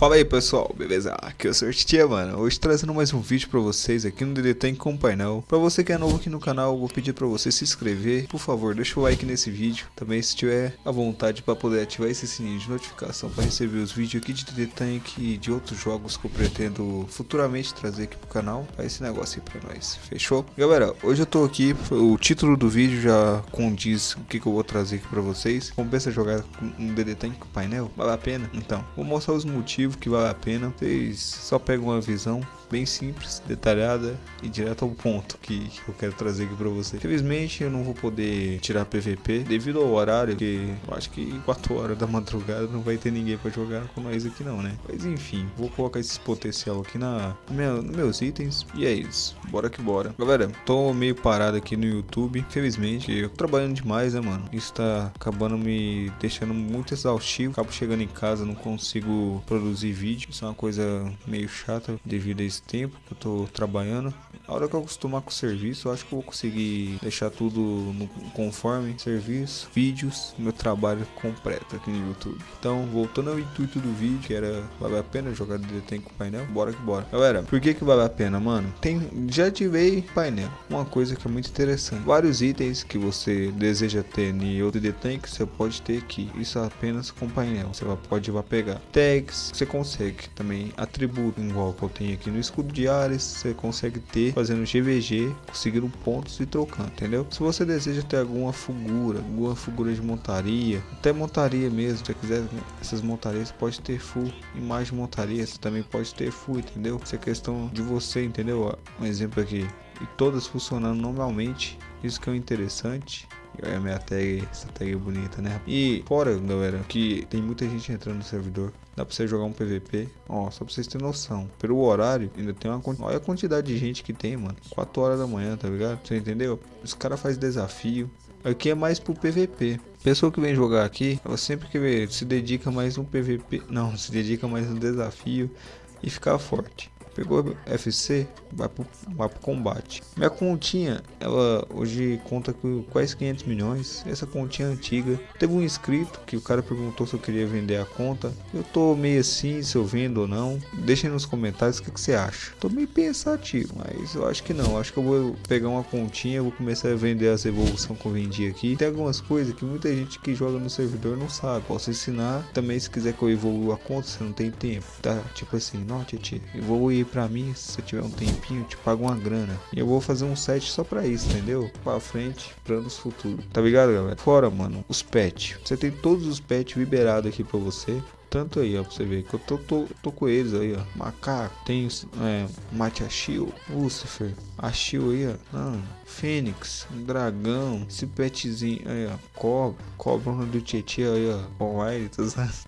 Fala aí pessoal, beleza? Aqui é o. Titia, mano. Hoje trazendo mais um vídeo pra vocês aqui no DD Tank com painel. Pra você que é novo aqui no canal, vou pedir pra você se inscrever. Por favor, deixa o like nesse vídeo. Também se tiver a vontade pra poder ativar esse sininho de notificação pra receber os vídeos aqui de DD Tank e de outros jogos que eu pretendo futuramente trazer aqui pro canal. Faz esse negócio aí pra nós, fechou? Galera, hoje eu tô aqui, o título do vídeo já condiz o que, que eu vou trazer aqui pra vocês. Compensa jogar um DD Tank com painel? Vale a pena? Então, vou mostrar os motivos que vale a pena. Vocês só pegam uma visão bem simples, detalhada e direto ao ponto que, eu quero trazer aqui pra você. Infelizmente eu não vou poder tirar PVP devido ao horário, que eu acho que 4 horas da madrugada não vai ter ninguém pra jogar com nós aqui não, né? Mas enfim, vou colocar esse potencial aqui na, no nos meus itens e é isso. Bora que bora. Galera, tô meio parado aqui no YouTube, infelizmente, eu tô trabalhando demais, né, mano? Isso tá acabando me deixando muito exaustivo. Acabo chegando em casa, não consigo produzir vídeo. Isso é uma coisa meio chata devido a isso tempo que eu tô trabalhando. A hora que eu acostumar com o serviço, eu acho que eu vou conseguir deixar tudo no, conforme serviço, vídeos, meu trabalho completo aqui no YouTube. Então, voltando ao intuito do vídeo, que era vale a pena jogar DD com painel, bora que bora. Galera, por que que vale a pena, mano? Tem, já ativei painel, uma coisa que é muito interessante. Vários itens que você deseja ter em outro DD que você pode ter aqui. Isso apenas com painel, você pode vai pegar. Tags, você consegue também atributo, igual que eu tenho aqui no escudo de Ares, você consegue ter fazendo GVG, conseguindo pontos e trocando, entendeu? Se você deseja ter alguma figura, alguma figura de montaria, até montaria mesmo, se quiser essas montarias, pode ter full imagem de montaria, você também pode ter full, entendeu? Isso é questão de você, entendeu? Um exemplo aqui, e todas funcionando normalmente, isso que é o interessante. É a minha tag, essa tag bonita, né? E fora, galera, que tem muita gente entrando no servidor. Dá pra você jogar um PVP. Ó, só pra vocês terem noção. Pelo horário, ainda tem uma Olha a quantidade de gente que tem, mano. 4 horas da manhã, tá ligado? Você entendeu? Os caras fazem desafio. Aqui é mais pro PVP. Pessoa que vem jogar aqui, ela sempre que se dedica mais no PVP. Não, se dedica mais no desafio e ficar forte. Pegou FC, vai pro, vai pro combate. Minha continha, ela hoje conta com quase 500 milhões. Essa continha é antiga. Teve um inscrito que o cara perguntou se eu queria vender a conta. Eu tô meio assim, se eu vendo ou não. Deixa nos comentários o que, que você acha. Tô meio pensativo, mas eu acho que não. Acho que eu vou pegar uma continha, vou começar a vender as evoluções que eu vendi aqui. Tem algumas coisas que muita gente que joga no servidor não sabe. Posso ensinar. Também se quiser que eu evolua a conta, você não tem tempo. Tá? Tipo assim, não, Titi, evoluir pra mim, se você tiver um tempinho, te pago uma grana. E eu vou fazer um set só pra isso, entendeu? Pra frente, planos futuros. Tá ligado, galera? Fora, mano, os pets. Você tem todos os pets liberados aqui pra você tanto aí, ó, pra você ver que eu tô, tô, tô com eles aí, ó. Macaco, tem é, Mate Achille, Lucifer, Achille aí, ó. Não, Fênix, Dragão, esse petzinho aí, ó. Cobra, Cobra do Tietchan aí, ó. Com White,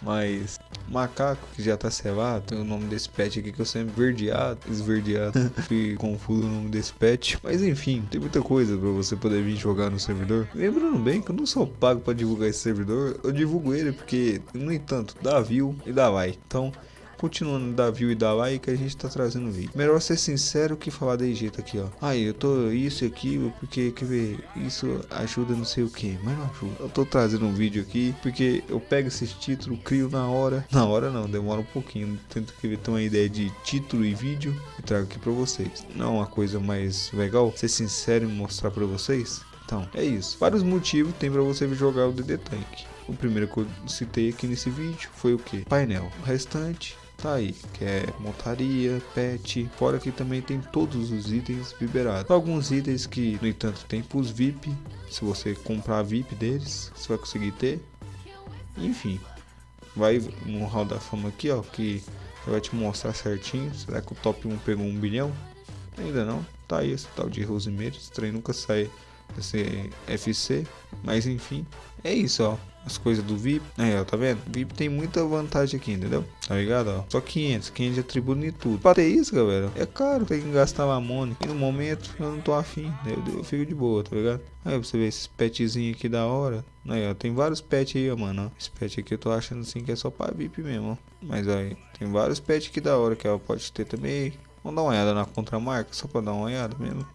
mas Macaco, que já tá selado, tem o nome desse pet aqui que eu sempre verdeado, esverdeado. Fui confuso o nome desse pet. Mas enfim, tem muita coisa pra você poder vir jogar no servidor. Lembrando bem que eu não sou pago pra divulgar esse servidor, eu divulgo ele porque, no entanto, dá view e dá like. Então, continuando da view e da like a gente tá trazendo vídeo. Melhor ser sincero que falar de jeito aqui, ó. Aí, eu tô isso e aquilo, porque, quer ver, isso ajuda não sei o que, mas não ajuda. Eu tô trazendo um vídeo aqui, porque eu pego esses títulos, crio na hora. Na hora não, demora um pouquinho. Tento que ter uma ideia de título e vídeo e trago aqui pra vocês. Não é uma coisa mais legal, ser sincero e mostrar pra vocês. Então, é isso. Vários motivos tem pra você jogar o DD Tank. O primeiro que eu citei aqui nesse vídeo foi o que? Painel. O restante tá aí, que é montaria, pet, fora que também tem todos os itens liberados. Alguns itens que, no entanto, tem pros VIP, se você comprar VIP deles, você vai conseguir ter. Enfim, vai no hall da fama aqui, ó, que vai te mostrar certinho. Será que o top 1 pegou um bilhão? Ainda não. Tá aí esse tal de Rosemary, esse trem nunca sai desse FC, mas enfim, é isso, ó as coisas do VIP. Aí, ó, tá vendo? VIP tem muita vantagem aqui, entendeu? Tá ligado, ó? Só 500, 500 de atributo em tudo. Pra ter isso, galera, é caro. Tem que gastar mamone. E no momento, eu não tô afim. Eu, eu fico de boa, tá ligado? Aí, você vê esses petzinhos aqui da hora. Aí, ó, tem vários pets aí, ó, mano. Ó. Esse pet aqui eu tô achando assim que é só pra VIP mesmo, ó. Mas aí, tem vários pets aqui da hora que ela pode ter também. Vamos dar uma olhada na contramarca, só pra dar uma olhada mesmo.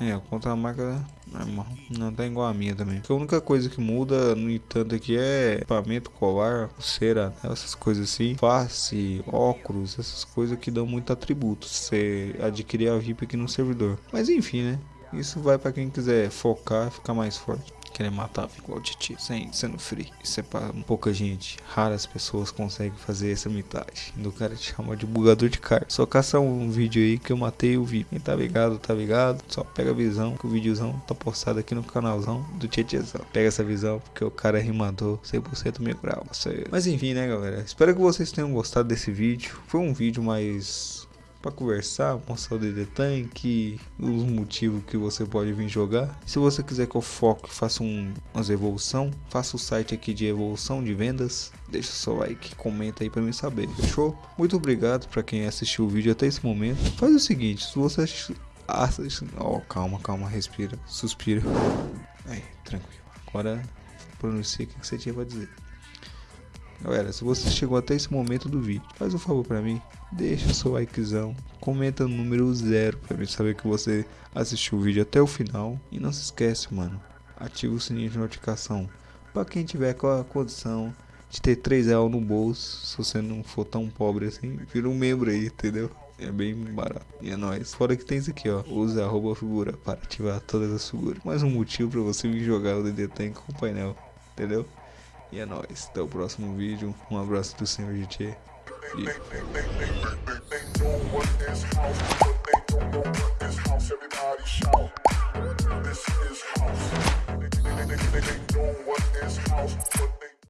É, a marca normal. Não tá igual a minha também. A única coisa que muda, no entanto, aqui é equipamento, colar, pulseira, essas coisas assim. Face, óculos, essas coisas que dão muito atributo. Você adquirir a VIP aqui no servidor. Mas enfim, né? Isso vai para quem quiser focar, ficar mais forte querer matar igual o Titi, sem sendo free. Isso é pra pouca gente. Raras pessoas conseguem fazer essa metade. Do cara te chama de bugador de carta. Só caça um vídeo aí que eu matei o VIP. Quem tá ligado, tá ligado. Só pega a visão, que o videozão tá postado aqui no canalzão do Tietezão. Pega essa visão, porque o cara é rimador 100% mil grau. Mas enfim, né, galera. Espero que vocês tenham gostado desse vídeo. Foi um vídeo mais para conversar, mostrar o DD Tank, os motivos que você pode vir jogar. Se você quiser que eu foque, faça um, umas evolução, faça o site aqui de evolução de vendas. Deixa seu like, comenta aí para mim saber, fechou? Muito obrigado para quem assistiu o vídeo até esse momento. Faz o seguinte, se você assiste... Oh, calma, calma, respira, suspira. Aí, tranquilo. Agora pronuncia o que você tinha para dizer. Galera, se você chegou até esse momento do vídeo, faz um favor para mim, deixa seu likezão, comenta no número zero para mim saber que você assistiu o vídeo até o final e não se esquece, mano, ativa o sininho de notificação para quem tiver com a condição de ter 3 reais no bolso, se você não for tão pobre assim, vira um membro aí, entendeu? É bem barato. E é nóis. Fora que tem isso aqui, ó. Use arroba figura para ativar todas as figuras. Mais um motivo para você vir jogar o DD Tank com o painel. Entendeu? E é nóis. Até o próximo vídeo. Um abraço do Senhor GT. E... This is house.